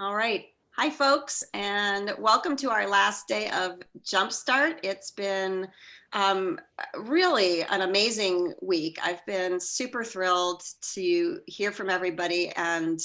All right. Hi, folks, and welcome to our last day of Jumpstart. It's been um, really an amazing week. I've been super thrilled to hear from everybody, and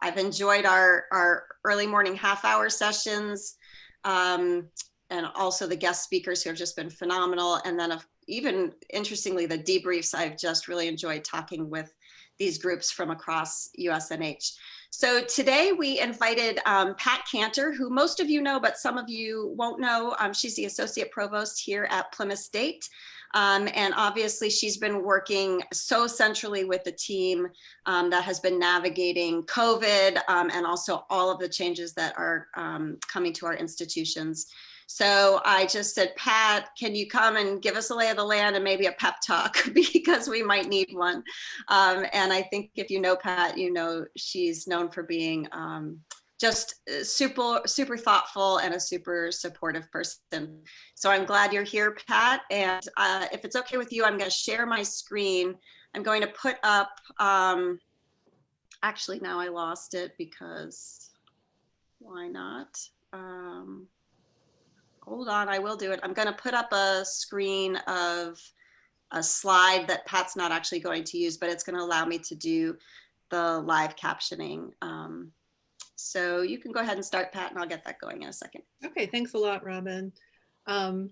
I've enjoyed our, our early morning half hour sessions um, and also the guest speakers who have just been phenomenal. And then even interestingly, the debriefs, I've just really enjoyed talking with these groups from across USNH. So today we invited um, Pat Cantor, who most of you know, but some of you won't know. Um, she's the Associate Provost here at Plymouth State. Um, and obviously she's been working so centrally with the team um, that has been navigating COVID um, and also all of the changes that are um, coming to our institutions. So I just said, Pat, can you come and give us a lay of the land and maybe a pep talk because we might need one. Um, and I think if you know Pat, you know she's known for being um, just uh, super, super thoughtful and a super supportive person. So I'm glad you're here, Pat. And uh, if it's okay with you, I'm going to share my screen. I'm going to put up, um, actually now I lost it because why not? Um, hold on, I will do it. I'm going to put up a screen of a slide that Pat's not actually going to use, but it's going to allow me to do the live captioning. Um, so you can go ahead and start, Pat, and I'll get that going in a second. Okay, thanks a lot, Robin. Um,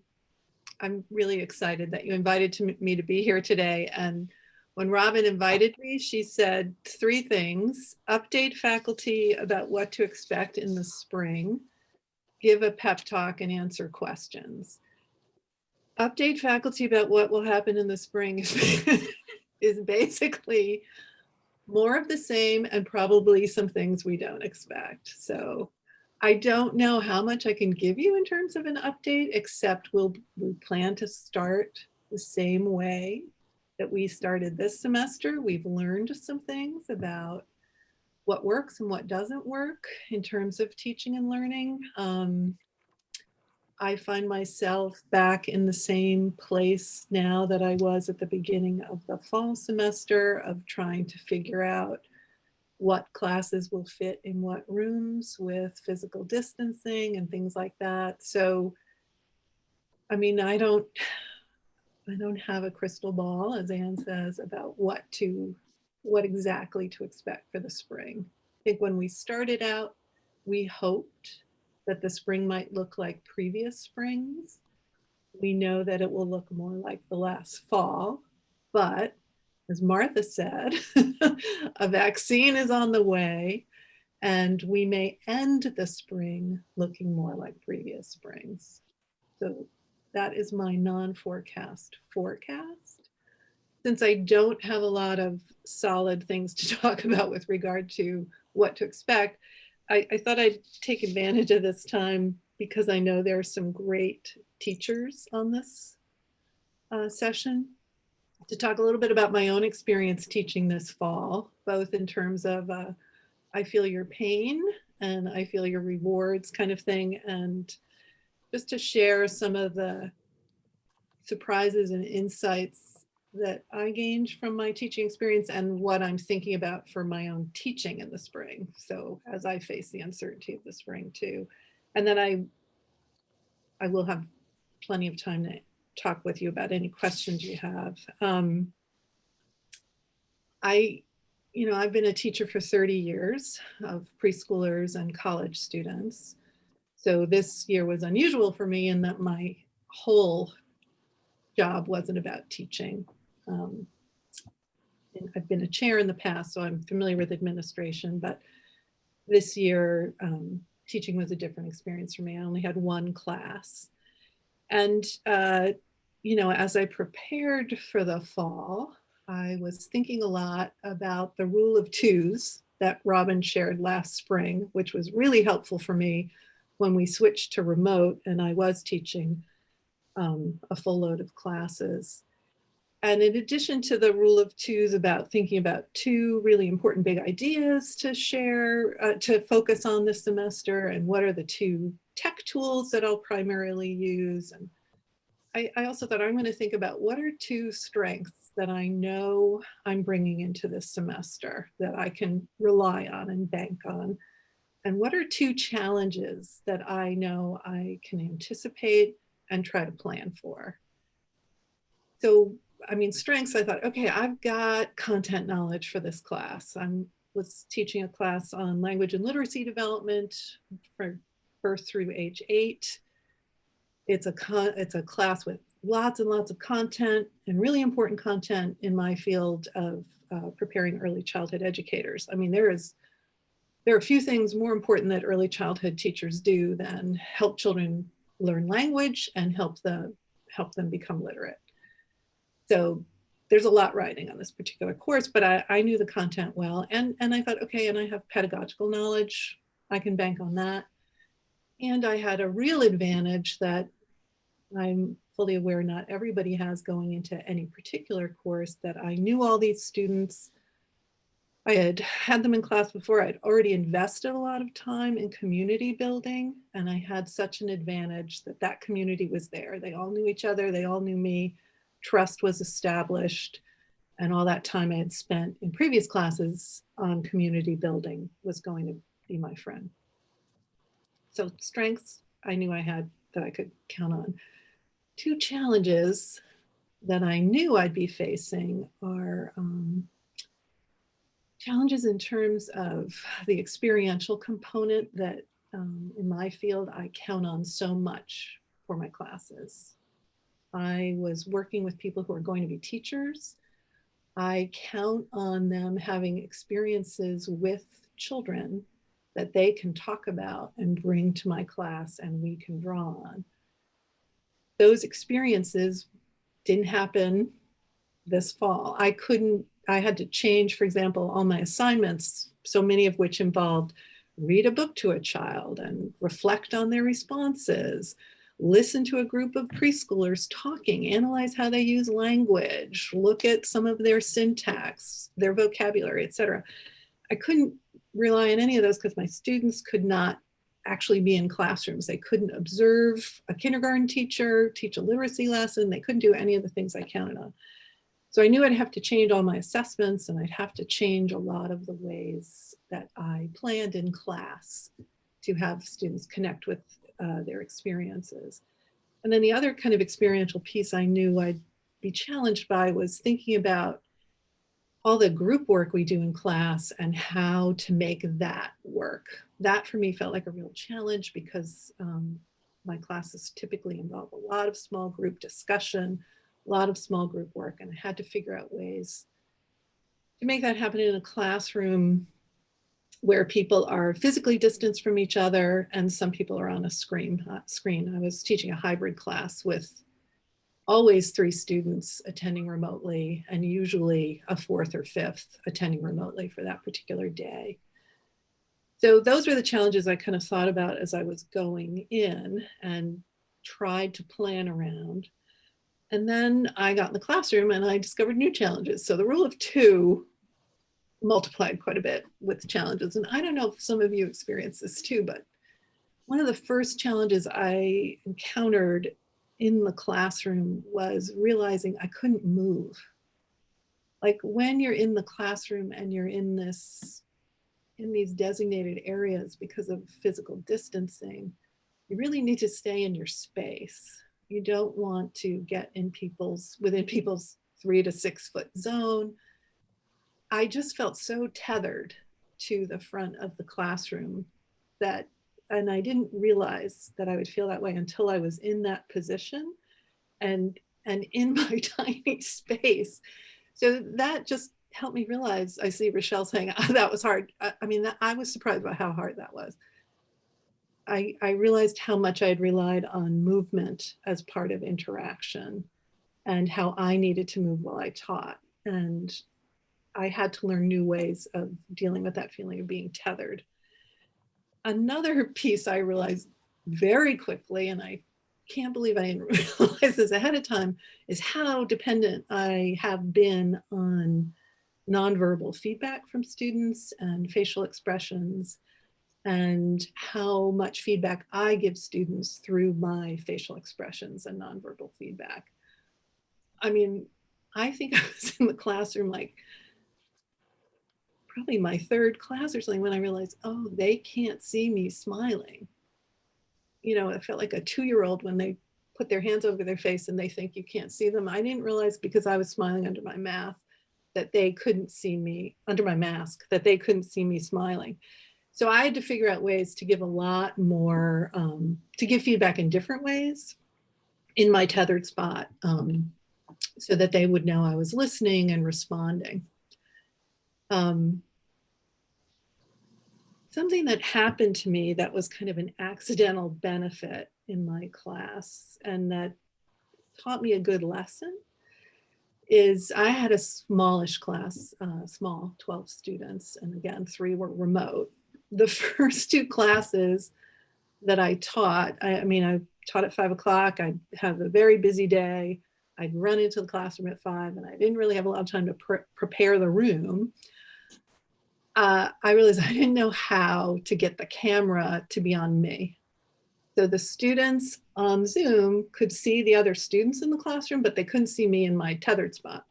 I'm really excited that you invited to me to be here today. And when Robin invited me, she said three things. Update faculty about what to expect in the spring give a pep talk and answer questions. Update faculty about what will happen in the spring is, basically more of the same and probably some things we don't expect. So I don't know how much I can give you in terms of an update, except we'll we plan to start the same way that we started this semester. We've learned some things about what works and what doesn't work in terms of teaching and learning. Um, I find myself back in the same place now that I was at the beginning of the fall semester of trying to figure out what classes will fit in what rooms with physical distancing and things like that. So, I mean, I don't, I don't have a crystal ball, as Anne says, about what to what exactly to expect for the spring. I think when we started out, we hoped that the spring might look like previous springs. We know that it will look more like the last fall, but as Martha said, a vaccine is on the way and we may end the spring looking more like previous springs. So that is my non-forecast forecast since I don't have a lot of solid things to talk about with regard to what to expect, I, I thought I'd take advantage of this time because I know there are some great teachers on this uh, session to talk a little bit about my own experience teaching this fall, both in terms of uh, I feel your pain and I feel your rewards kind of thing, and just to share some of the surprises and insights that I gained from my teaching experience and what I'm thinking about for my own teaching in the spring. So as I face the uncertainty of the spring too. And then I, I will have plenty of time to talk with you about any questions you have. Um, I, you know, I've been a teacher for 30 years of preschoolers and college students. So this year was unusual for me in that my whole job wasn't about teaching. Um, I've been a chair in the past, so I'm familiar with administration, but this year um, teaching was a different experience for me. I only had one class. And, uh, you know, as I prepared for the fall, I was thinking a lot about the rule of twos that Robin shared last spring, which was really helpful for me when we switched to remote and I was teaching um, a full load of classes. And in addition to the rule of twos about thinking about two really important big ideas to share, uh, to focus on this semester, and what are the two tech tools that I'll primarily use. And I, I also thought I'm going to think about what are two strengths that I know I'm bringing into this semester that I can rely on and bank on. And what are two challenges that I know I can anticipate and try to plan for? So, I mean, strengths, I thought, okay, I've got content knowledge for this class. I was teaching a class on language and literacy development for birth through age eight. It's a, it's a class with lots and lots of content and really important content in my field of uh, preparing early childhood educators. I mean, there is there are a few things more important that early childhood teachers do than help children learn language and help them help them become literate. So there's a lot writing on this particular course, but I, I knew the content well. And, and I thought, okay, and I have pedagogical knowledge. I can bank on that. And I had a real advantage that I'm fully aware not everybody has going into any particular course that I knew all these students. I had had them in class before. I'd already invested a lot of time in community building and I had such an advantage that that community was there. They all knew each other. They all knew me. Trust was established and all that time I had spent in previous classes on community building was going to be my friend. So strengths I knew I had that I could count on two challenges that I knew I'd be facing are um, challenges in terms of the experiential component that um, in my field I count on so much for my classes. I was working with people who are going to be teachers. I count on them having experiences with children that they can talk about and bring to my class and we can draw on those experiences didn't happen this fall. I couldn't, I had to change, for example, all my assignments, so many of which involved read a book to a child and reflect on their responses, listen to a group of preschoolers talking, analyze how they use language, look at some of their syntax, their vocabulary, etc. I couldn't rely on any of those because my students could not actually be in classrooms. They couldn't observe a kindergarten teacher, teach a literacy lesson. They couldn't do any of the things I counted on. So I knew I'd have to change all my assessments and I'd have to change a lot of the ways that I planned in class to have students connect with uh, their experiences. And then the other kind of experiential piece I knew I'd be challenged by was thinking about all the group work we do in class and how to make that work. That for me felt like a real challenge because um, my classes typically involve a lot of small group discussion, a lot of small group work, and I had to figure out ways to make that happen in a classroom where people are physically distanced from each other and some people are on a screen. Uh, screen. I was teaching a hybrid class with always three students attending remotely and usually a fourth or fifth attending remotely for that particular day. So those were the challenges I kind of thought about as I was going in and tried to plan around. And then I got in the classroom and I discovered new challenges. So the rule of two multiplied quite a bit with challenges. And I don't know if some of you experience this too, but one of the first challenges I encountered in the classroom was realizing I couldn't move. Like when you're in the classroom and you're in this, in these designated areas because of physical distancing, you really need to stay in your space. You don't want to get in people's, within people's three to six foot zone. I just felt so tethered to the front of the classroom that and I didn't realize that I would feel that way until I was in that position and and in my tiny space. So that just helped me realize, I see Rochelle saying oh, that was hard. I, I mean, that, I was surprised by how hard that was. I, I realized how much I had relied on movement as part of interaction and how I needed to move while I taught. And I had to learn new ways of dealing with that feeling of being tethered another piece I realized very quickly, and I can't believe I didn't realize this ahead of time, is how dependent I have been on nonverbal feedback from students and facial expressions and how much feedback I give students through my facial expressions and nonverbal feedback. I mean, I think I was in the classroom like probably my third class or something when I realized, oh, they can't see me smiling. You know, it felt like a two-year-old when they put their hands over their face and they think you can't see them. I didn't realize because I was smiling under my mask that they couldn't see me under my mask, that they couldn't see me smiling. So I had to figure out ways to give a lot more, um, to give feedback in different ways in my tethered spot um, so that they would know I was listening and responding. Um, something that happened to me that was kind of an accidental benefit in my class and that taught me a good lesson is I had a smallish class, uh, small 12 students, and again, three were remote. The first two classes that I taught, I, I mean, I taught at five o'clock, I'd have a very busy day, I'd run into the classroom at five and I didn't really have a lot of time to pre prepare the room. Uh, I realized I didn't know how to get the camera to be on me. So the students on Zoom could see the other students in the classroom, but they couldn't see me in my tethered spot.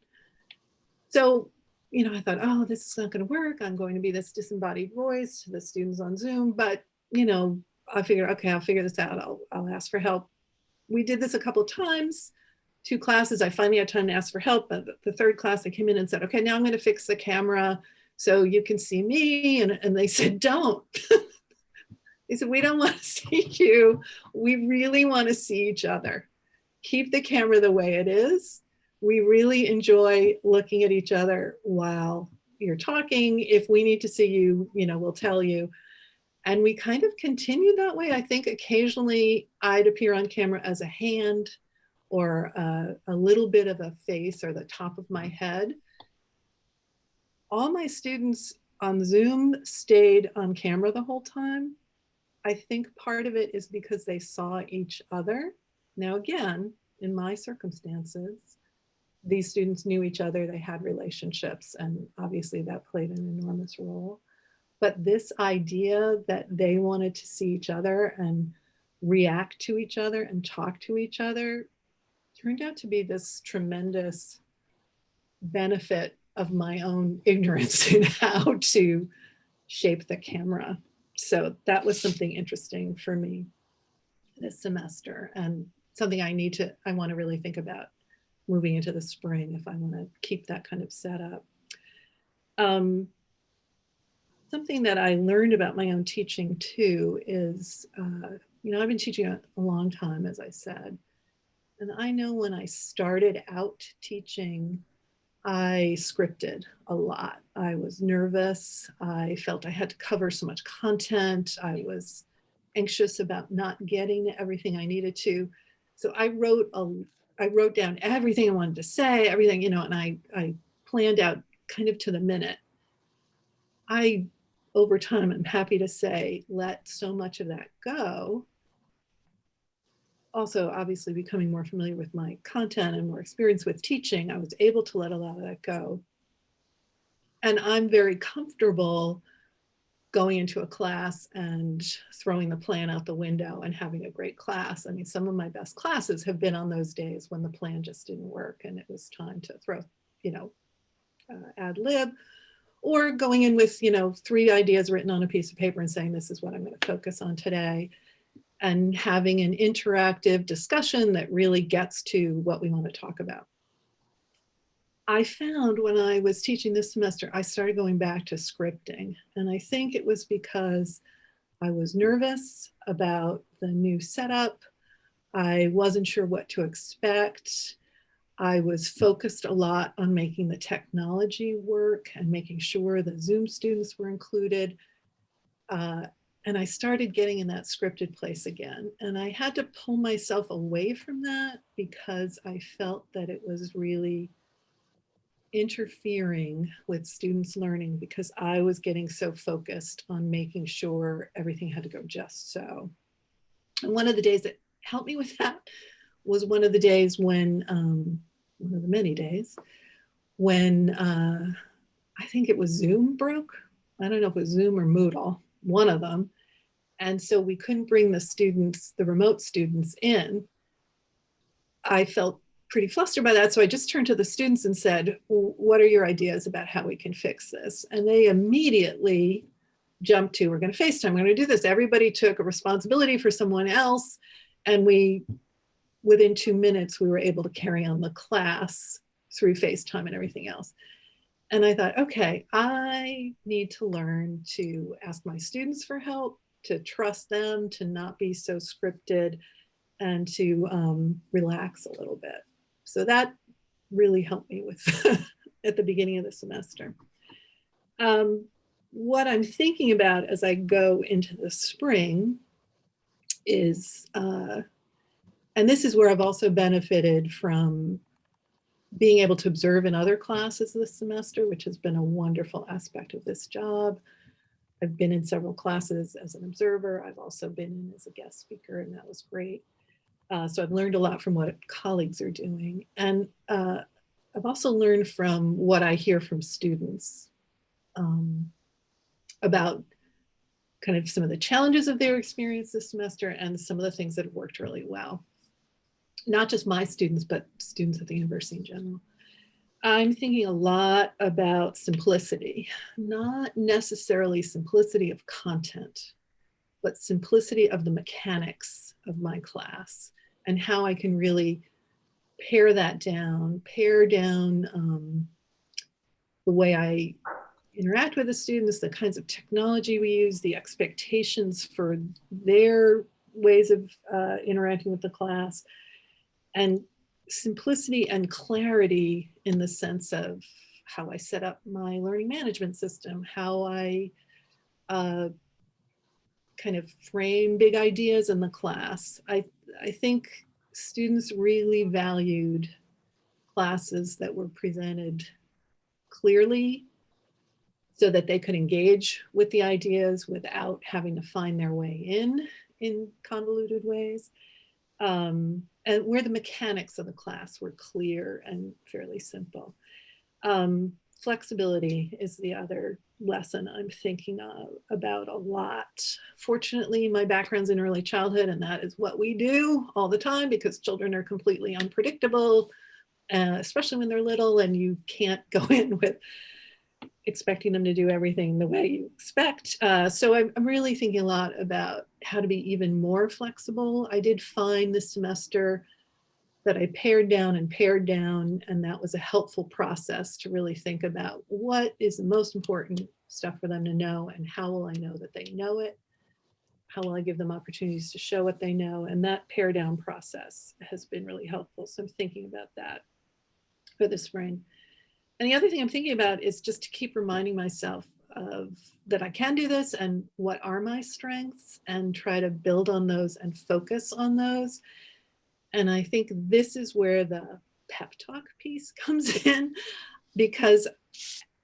So, you know, I thought, oh, this is not going to work. I'm going to be this disembodied voice to the students on Zoom. But, you know, I figured, okay, I'll figure this out. I'll, I'll ask for help. We did this a couple times, two classes. I finally had time to ask for help. But the third class, I came in and said, okay, now I'm going to fix the camera so you can see me. And, and they said, don't. They said, we don't want to see you. We really want to see each other. Keep the camera the way it is. We really enjoy looking at each other while you're talking. If we need to see you, you know, we'll tell you. And we kind of continue that way. I think occasionally I'd appear on camera as a hand or a, a little bit of a face or the top of my head. All my students on Zoom stayed on camera the whole time. I think part of it is because they saw each other. Now, again, in my circumstances, these students knew each other, they had relationships, and obviously that played an enormous role. But this idea that they wanted to see each other and react to each other and talk to each other turned out to be this tremendous benefit of my own ignorance in how to shape the camera so that was something interesting for me this semester and something I need to, I want to really think about moving into the spring if I want to keep that kind of setup. Um, something that I learned about my own teaching too is, uh, you know, I've been teaching a, a long time, as I said, and I know when I started out teaching, I scripted a lot. I was nervous. I felt I had to cover so much content. I was anxious about not getting everything I needed to. So I wrote a, I wrote down everything I wanted to say, everything, you know, and I, I planned out kind of to the minute. I, over time, I'm happy to say, let so much of that go also obviously becoming more familiar with my content and more experience with teaching, I was able to let a lot of that go. And I'm very comfortable going into a class and throwing the plan out the window and having a great class. I mean, some of my best classes have been on those days when the plan just didn't work and it was time to throw, you know, uh, ad lib or going in with, you know, three ideas written on a piece of paper and saying, this is what I'm going to focus on today and having an interactive discussion that really gets to what we want to talk about. I found when I was teaching this semester, I started going back to scripting. And I think it was because I was nervous about the new setup. I wasn't sure what to expect. I was focused a lot on making the technology work and making sure the Zoom students were included. Uh, and I started getting in that scripted place again. And I had to pull myself away from that because I felt that it was really interfering with students learning because I was getting so focused on making sure everything had to go just so. And one of the days that helped me with that was one of the days when, um, one of the many days, when uh, I think it was Zoom broke. I don't know if it was Zoom or Moodle, one of them. And so we couldn't bring the students, the remote students in. I felt pretty flustered by that. So I just turned to the students and said, what are your ideas about how we can fix this? And they immediately jumped to, we're going to FaceTime, we're going to do this. Everybody took a responsibility for someone else. And we, within two minutes, we were able to carry on the class through FaceTime and everything else. And I thought, okay, I need to learn to ask my students for help, to trust them, to not be so scripted, and to um, relax a little bit. So that really helped me with at the beginning of the semester. Um, what I'm thinking about as I go into the spring is, uh, and this is where I've also benefited from being able to observe in other classes this semester, which has been a wonderful aspect of this job. I've been in several classes as an observer. I've also been in as a guest speaker, and that was great. Uh, so I've learned a lot from what colleagues are doing. And uh, I've also learned from what I hear from students um, about kind of some of the challenges of their experience this semester and some of the things that have worked really well. Not just my students, but students at the university in general. I'm thinking a lot about simplicity, not necessarily simplicity of content, but simplicity of the mechanics of my class and how I can really pare that down, pare down um, the way I interact with the students, the kinds of technology we use, the expectations for their ways of uh, interacting with the class, and simplicity and clarity in the sense of how I set up my learning management system, how I uh, kind of frame big ideas in the class. I, I think students really valued classes that were presented clearly so that they could engage with the ideas without having to find their way in in convoluted ways. Um, and where the mechanics of the class were clear and fairly simple. Um, flexibility is the other lesson I'm thinking of, about a lot. Fortunately, my background's in early childhood and that is what we do all the time because children are completely unpredictable, uh, especially when they're little and you can't go in with expecting them to do everything the way you expect. Uh, so I'm, I'm really thinking a lot about how to be even more flexible. I did find this semester that I pared down and pared down. And that was a helpful process to really think about what is the most important stuff for them to know and how will I know that they know it? How will I give them opportunities to show what they know? And that pare down process has been really helpful. So I'm thinking about that for the spring. And the other thing I'm thinking about is just to keep reminding myself of that I can do this and what are my strengths and try to build on those and focus on those. And I think this is where the pep talk piece comes in because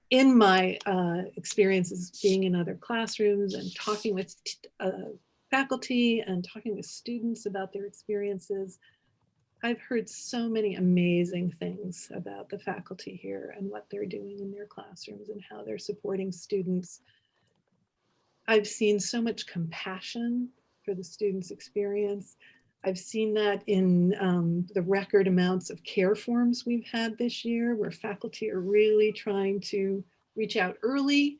in my uh, experiences being in other classrooms and talking with uh, faculty and talking with students about their experiences, I've heard so many amazing things about the faculty here and what they're doing in their classrooms and how they're supporting students. I've seen so much compassion for the students' experience. I've seen that in um, the record amounts of care forms we've had this year where faculty are really trying to reach out early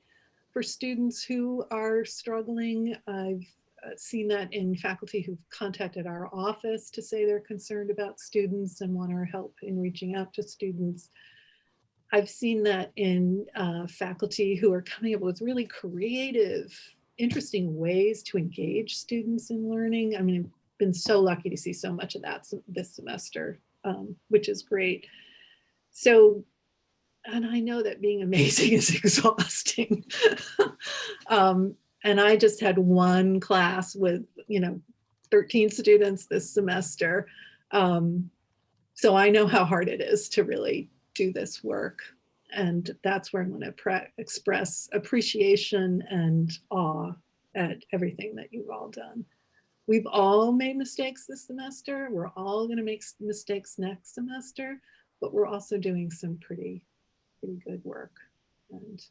for students who are struggling. I've uh, seen that in faculty who've contacted our office to say they're concerned about students and want our help in reaching out to students. I've seen that in uh, faculty who are coming up with really creative, interesting ways to engage students in learning. I mean, I've been so lucky to see so much of that this semester, um, which is great. So, and I know that being amazing is exhausting. um, and I just had one class with, you know, 13 students this semester. Um, so I know how hard it is to really do this work. And that's where I'm going to express appreciation and awe at everything that you've all done. We've all made mistakes this semester. We're all going to make mistakes next semester, but we're also doing some pretty, pretty good work and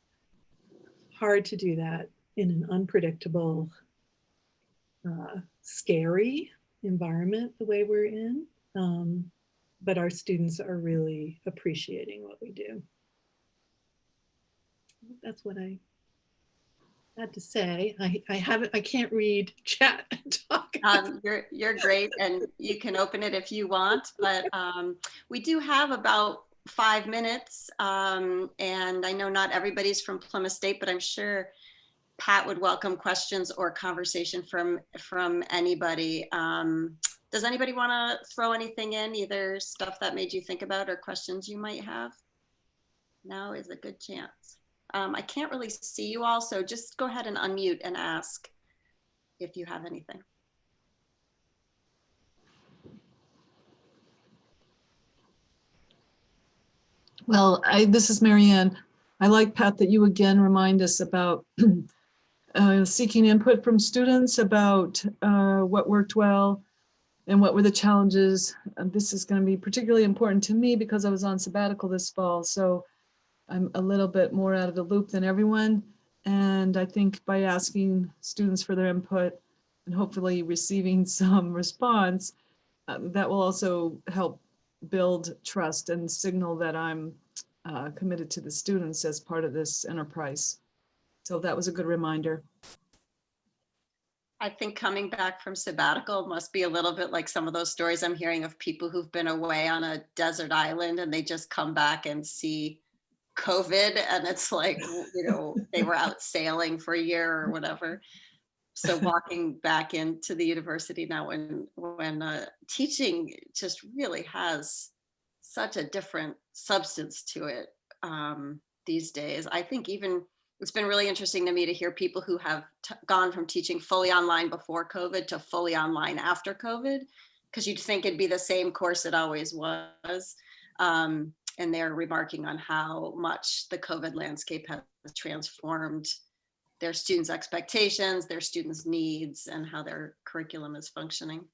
hard to do that in an unpredictable, uh, scary environment the way we're in. Um, but our students are really appreciating what we do. That's what I had to say. I, I haven't, I can't read chat and talk. Um, you're, you're great and you can open it if you want, but um, we do have about five minutes. Um, and I know not everybody's from Plymouth State, but I'm sure Pat would welcome questions or conversation from, from anybody. Um, does anybody want to throw anything in, either stuff that made you think about or questions you might have? Now is a good chance. Um, I can't really see you all, so just go ahead and unmute and ask if you have anything. Well, I, this is Marianne. I like, Pat, that you again remind us about uh, seeking input from students about uh, what worked well and what were the challenges. And this is going to be particularly important to me because I was on sabbatical this fall. So I'm a little bit more out of the loop than everyone. And I think by asking students for their input and hopefully receiving some response, uh, that will also help build trust and signal that I'm uh, committed to the students as part of this enterprise. So that was a good reminder. I think coming back from sabbatical must be a little bit like some of those stories I'm hearing of people who've been away on a desert island and they just come back and see COVID and it's like, you know, they were out sailing for a year or whatever. So walking back into the university now when when uh, teaching just really has such a different substance to it um, these days. I think even it's been really interesting to me to hear people who have gone from teaching fully online before COVID to fully online after COVID, because you'd think it'd be the same course it always was. Um, and they're remarking on how much the COVID landscape has transformed their students' expectations, their students' needs, and how their curriculum is functioning.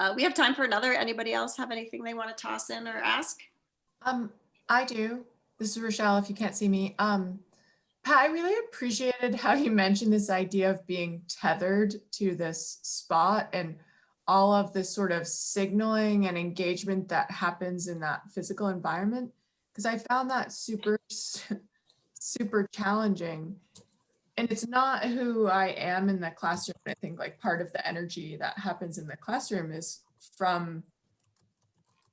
Uh, we have time for another. Anybody else have anything they want to toss in or ask? Um, I do. This is Rochelle, if you can't see me. Um, Pat, I really appreciated how you mentioned this idea of being tethered to this spot and all of this sort of signaling and engagement that happens in that physical environment. Because I found that super, super challenging. And it's not who I am in the classroom. I think like part of the energy that happens in the classroom is from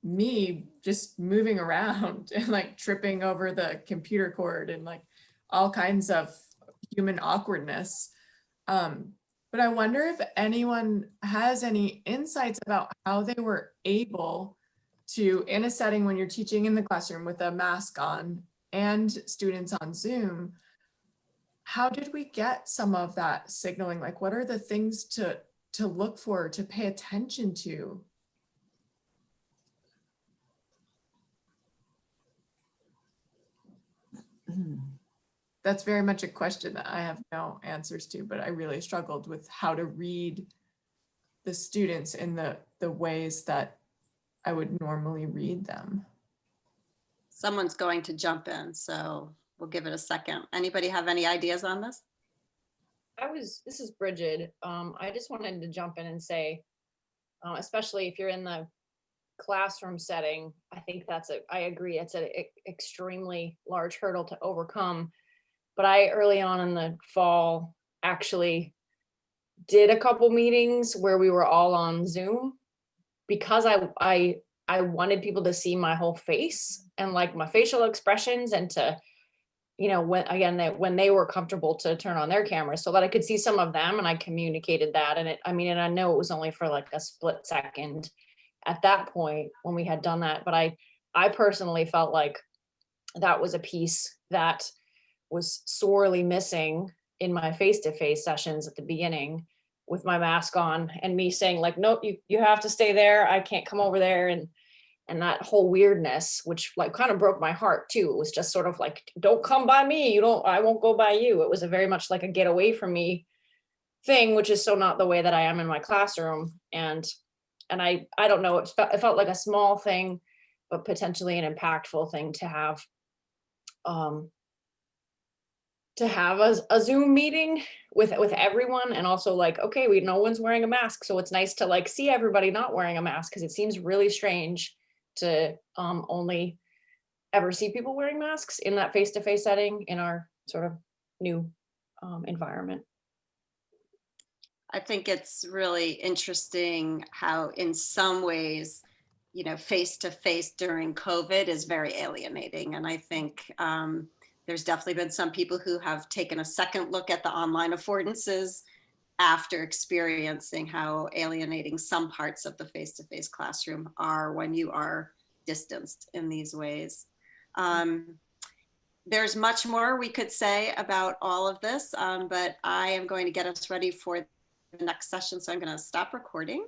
me just moving around and like tripping over the computer cord and like all kinds of human awkwardness. Um, but I wonder if anyone has any insights about how they were able to, in a setting when you're teaching in the classroom with a mask on and students on Zoom, how did we get some of that signaling? Like, what are the things to, to look for, to pay attention to? That's very much a question that I have no answers to, but I really struggled with how to read the students in the, the ways that I would normally read them. Someone's going to jump in, so we'll give it a second. Anybody have any ideas on this? I was, this is Bridget. Um, I just wanted to jump in and say, uh, especially if you're in the classroom setting, I think that's a, I agree, it's an extremely large hurdle to overcome. But I early on in the fall actually did a couple meetings where we were all on Zoom because I I I wanted people to see my whole face and like my facial expressions and to you know when again that when they were comfortable to turn on their cameras so that I could see some of them and I communicated that. And it I mean and I know it was only for like a split second at that point when we had done that but I I personally felt like that was a piece that was sorely missing in my face-to-face -face sessions at the beginning with my mask on and me saying like, nope, you, you have to stay there. I can't come over there. And, and that whole weirdness, which like kind of broke my heart too. It was just sort of like, don't come by me. You don't, I won't go by you. It was a very much like a get away from me thing, which is so not the way that I am in my classroom. And, and I, I don't know, it felt, it felt like a small thing, but potentially an impactful thing to have um, to have a, a Zoom meeting with with everyone and also like, okay, we no one's wearing a mask. So it's nice to like see everybody not wearing a mask because it seems really strange to um only ever see people wearing masks in that face-to-face setting in our sort of new um, environment. I think it's really interesting how in some ways, you know, face to face during COVID is very alienating. And I think um, there's definitely been some people who have taken a second look at the online affordances after experiencing how alienating some parts of the face to face classroom are when you are distanced in these ways. Um, there's much more we could say about all of this, um, but I am going to get us ready for the next session. So I'm going to stop recording.